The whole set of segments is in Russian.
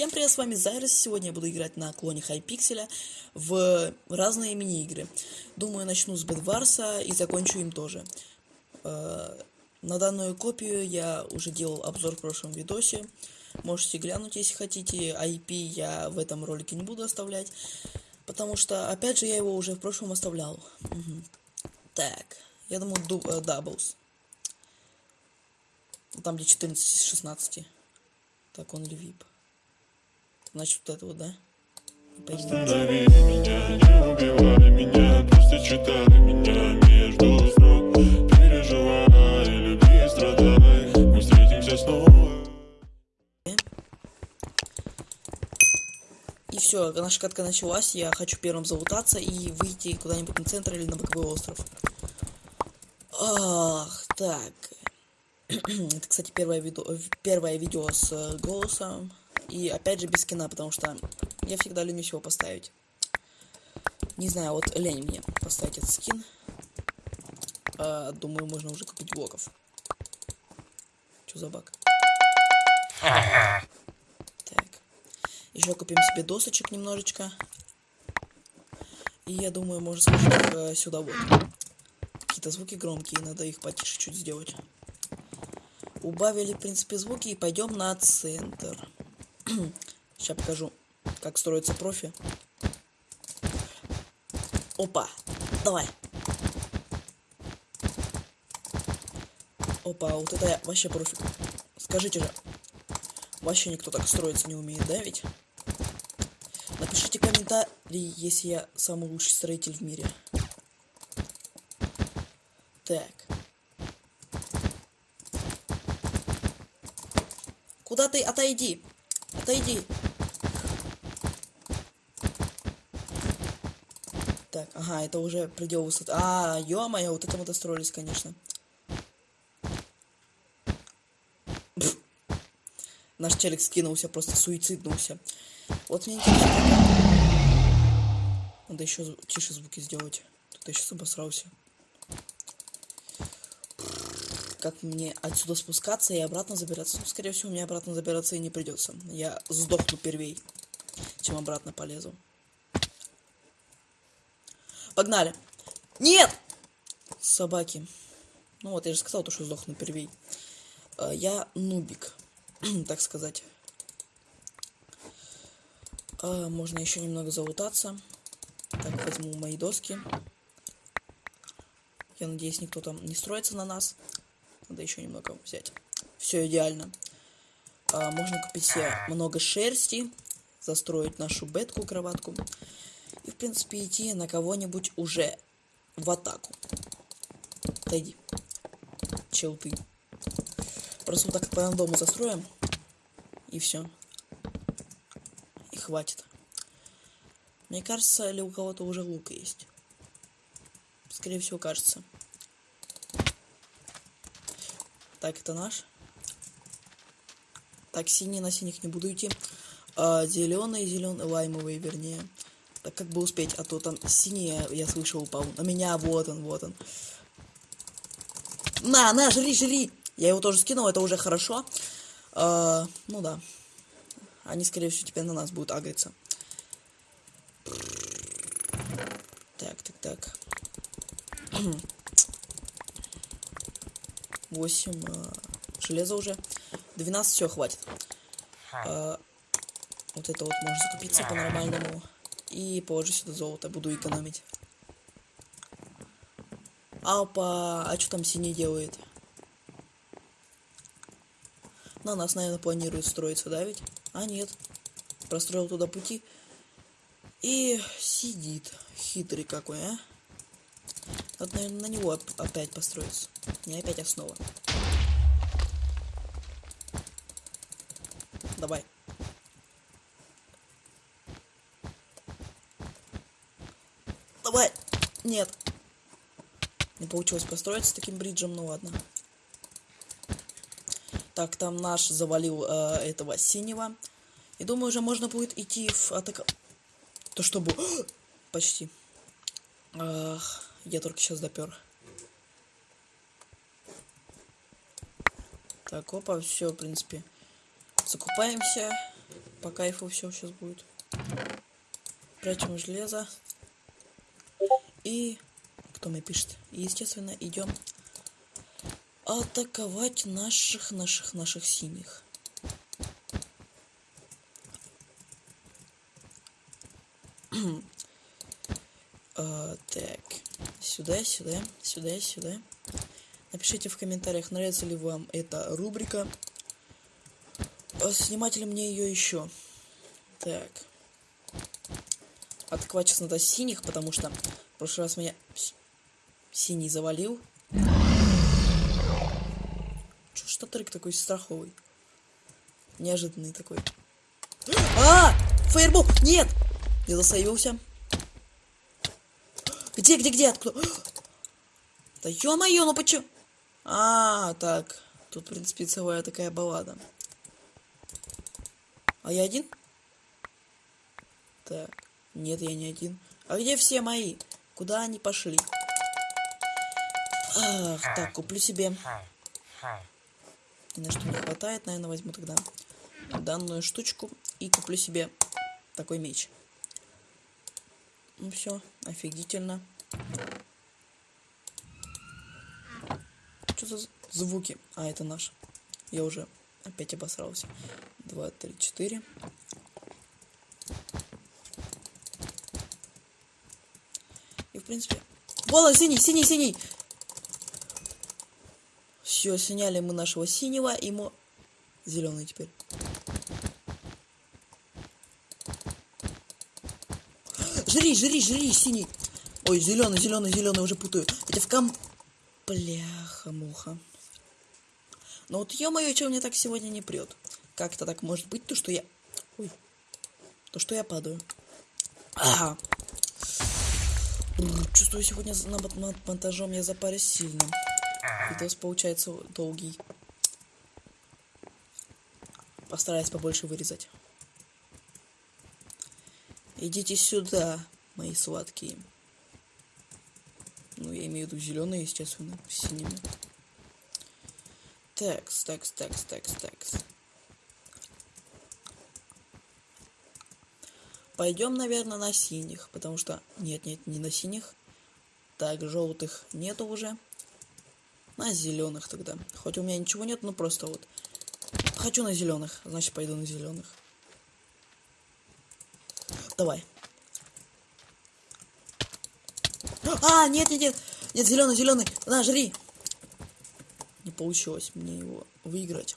Всем привет, с вами Зайрос. Сегодня я буду играть на клоне Hypixel я в разные мини-игры. Думаю, начну с Bedwars а и закончу им тоже. Э, на данную копию я уже делал обзор в прошлом видосе. Можете глянуть, если хотите. IP я в этом ролике не буду оставлять. Потому что, опять же, я его уже в прошлом оставлял. Угу. Так, я думаю, Doubles. Э, Там где 14 из 16. Так, он ли VIP? Значит, вот это вот, да? Останови меня, не убивай меня, просто читай меня между строк Переживай, люби, страдай, мы встретимся снова И все, наша катка началась, я хочу первым залутаться и выйти куда-нибудь на центр или на боковой остров. Ах, так. Это, кстати, первое видео, первое видео с э, голосом. И опять же без скина, потому что я всегда ленюсь его поставить. Не знаю, вот лень мне поставить этот скин. А, думаю, можно уже купить блоков. Что за баг? Так. Еще купим себе досочек немножечко. И я думаю, можно сложить их э, сюда вот. Какие-то звуки громкие, надо их потише чуть сделать. Убавили, в принципе, звуки и пойдем на центр. Сейчас покажу, как строится профи. Опа, давай. Опа, вот это я вообще профи. Скажите же, вообще никто так строиться не умеет, да ведь? Напишите комментарий, если я самый лучший строитель в мире. Так. Куда ты? Отойди. Отойди. Так, ага, это уже предел высоты. А, ё-моё, вот это мы достроились, конечно. Пфф. Наш челик скинулся, просто суициднулся. Вот мне интересно. Надо еще тише звуки сделать. Тут я сейчас обосрался. Как мне отсюда спускаться и обратно забираться? Ну, скорее всего, мне обратно забираться и не придется. Я сдохну первей, чем обратно полезу. Погнали. Нет! Собаки. Ну вот, я же сказал, то, что сдохну первей. А, я нубик, так сказать. А, можно еще немного залутаться. Так, возьму мои доски. Я надеюсь, никто там не строится на нас. Надо еще немного взять. Все идеально. А, можно купить себе много шерсти, застроить нашу бетку, кроватку. И, в принципе, идти на кого-нибудь уже в атаку. Отойди. Чел ты. Просто вот так по дому застроим. И все. И хватит. Мне кажется, или у кого-то уже лук есть. Скорее всего, кажется. Так, это наш. Так, синий на синих не буду идти. А, зеленый, зеленый, лаймовый, вернее. Так как бы успеть, а то там синий, я слышал, упал. На меня, вот он, вот он. На, на, жри, жри! Я его тоже скинул, это уже хорошо. А, ну да. Они, скорее всего, теперь на нас будут агриться. Так, так, так. 8 э, железа уже. 12 все хватит. Э, вот это вот можно закупиться по-нормальному. И положу сюда золото, буду экономить. Опа, а что там синий делает? На нас, наверное, планирует строиться, да ведь? А, нет. Простроил туда пути. И сидит. Хитрый какой, а? Надо, наверное, на него опять построиться. Не опять основа. Давай. Давай. Нет. Не получилось построиться таким бриджем, ну ладно. Так, там наш завалил э, этого синего. И думаю, уже можно будет идти в атаку. То чтобы... Почти. Ах. Я только сейчас допер. Так, опа, все, в принципе. Закупаемся. По кайфу все сейчас будет. Прячем железо. И кто мне пишет? Естественно, идем атаковать наших, наших, наших синих. А, так, сюда, сюда, сюда, сюда. Напишите в комментариях, нравится ли вам эта рубрика. А снимать ли мне ее еще? Так. Атаковать сейчас надо синих, потому что в прошлый раз меня синий завалил. Чё ж Татрик такой страховый? Неожиданный такой. А! Фаербол! Нет! Я засейвился. Где, где, где? Откуда? Да ё-моё, ну почему? А, так. Тут, в принципе, целая такая баллада. А я один? Так. Нет, я не один. А где все мои? Куда они пошли? Ах, так, куплю себе. Ни на что не хватает, наверное, возьму тогда данную штучку и куплю себе такой меч. Ну все, офигительно. Что за звуки? А, это наш. Я уже опять обосрался. Два, три, четыре. И в принципе... Вола, синий, синий, синий! Все, сняли мы нашего синего, и ему зеленый теперь. Жри, жри, жри, синий. Ой, зеленый, зеленый, зеленый, уже путаю. Это в ком... Бляха-муха. Ну вот ё-моё, что мне так сегодня не прет? Как это так может быть, то что я... Ой. То что я падаю. Ага. Чувствую, сегодня над монтажом я запарюсь сильно. Видос получается долгий. Постараюсь побольше вырезать. Идите сюда, мои сладкие. Ну, я имею в виду зеленые, естественно, синими. Такс, такс, такс, такс, такс. Пойдем, наверное, на синих, потому что... Нет, нет, не на синих. Так, желтых нету уже. На зеленых тогда. Хоть у меня ничего нет, но просто вот. Хочу на зеленых, значит пойду на зеленых. Давай. А, нет, нет, нет. Нет, зеленый, зеленый. На, жри. Не получилось мне его выиграть.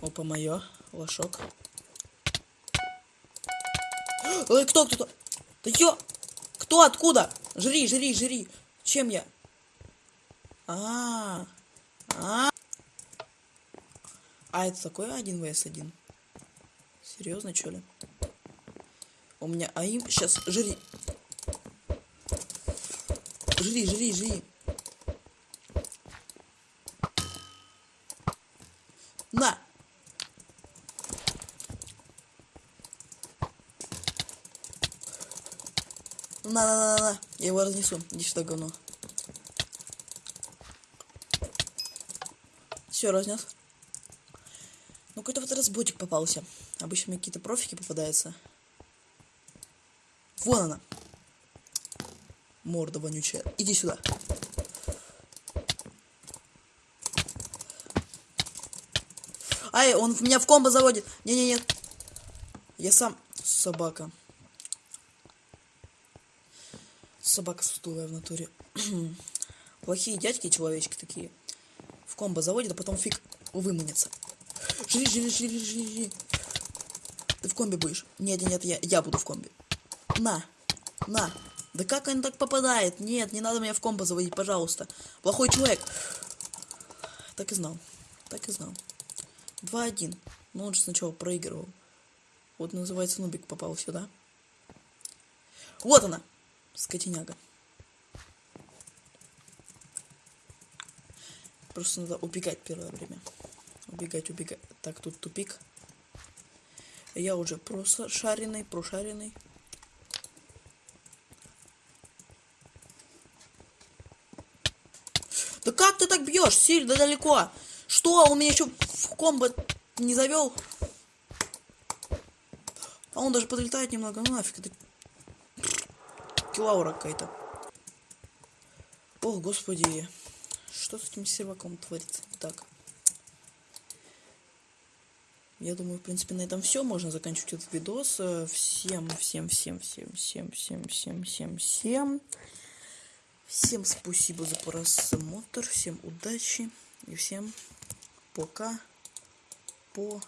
Опа, мое. Лошок. Ой, кто, кто, кто? Да ё... Кто, откуда? Жри, жри, жри. Чем я? А, а, а это такой один vs один? Серьезно, что ли? У меня АИМ... Сейчас, жри. Жри, жри, жри. На! На, на, на, на, на. Я его разнесу. Иди сюда, говно. Все, разнес. Ну, какой-то вот разбойник попался. Обычно мне какие-то профики попадаются. Вон она. Морда вонючая. Иди сюда. Ай, он меня в комбо заводит. Не-не-не. Я сам собака. Собака сутулая в натуре. Плохие дядьки человечки такие. В комбо заводит, а потом фиг выманится. Жри, жри, жри, жри, жри. Ты в комбе будешь? Нет, нет, я, я буду в комбе. На, на. Да как он так попадает? Нет, не надо меня в комбо заводить, пожалуйста. Плохой человек. Так и знал. Так и знал. 2-1. Ну он же сначала проигрывал. Вот называется Нубик попал сюда. Вот она. Скотиняга. Просто надо убегать первое время. Убегать, убегать. Так, тут тупик. Я уже просто шаренный, прошаренный. Да как ты так бьешь? Сильно далеко. Что? Он меня еще в комбо не завел. А он даже подлетает немного. Ну нафиг, это килаура какая-то. Ох, господи. Что с этим серваком творится? Так. Я думаю, в принципе, на этом все. Можно заканчивать этот видос. Всем, всем, всем, всем, всем, всем, всем, всем, всем. Всем спасибо за просмотр. Всем удачи. И всем пока. По.